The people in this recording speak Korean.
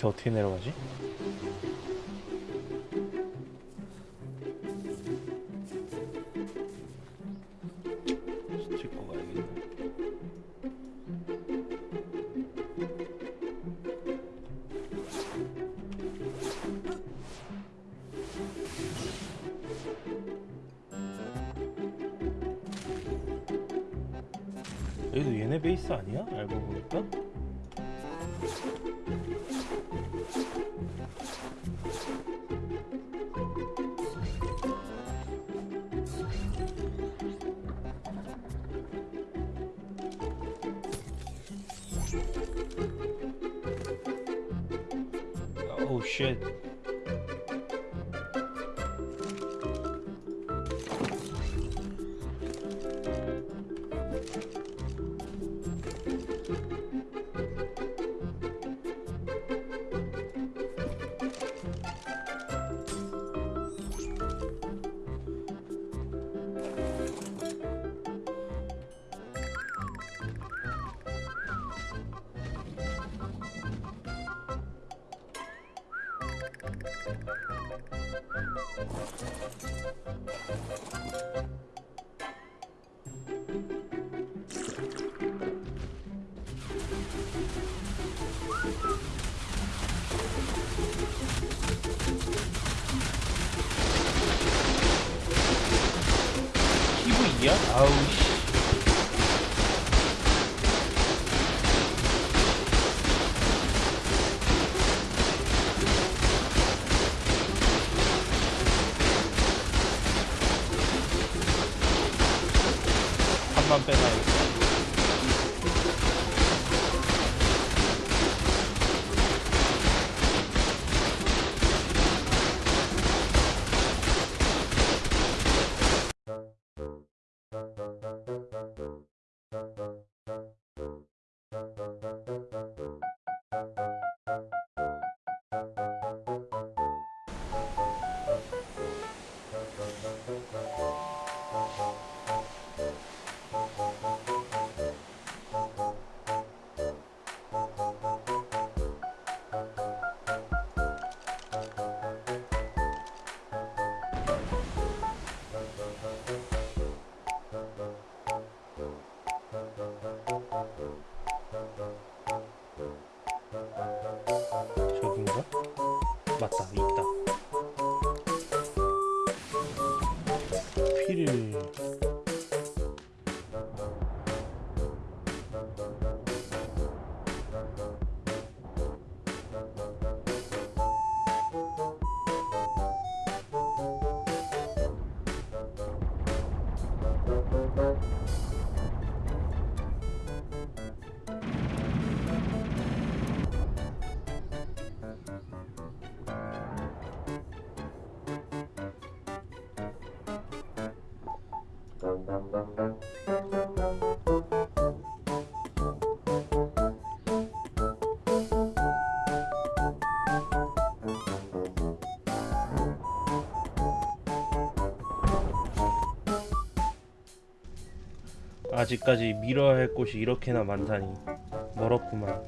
밑에 어떻게 내려가지? 찍고 가야겠네. 여기도 얘네 베이스 아니야? 알고 보니까? Oh shit. PV야? 아우 씨. 만 빼놔야겠다. 맞다 있다. 피를 아직까지 밀어야 할 곳이 이렇게나 많다니. 멀었구만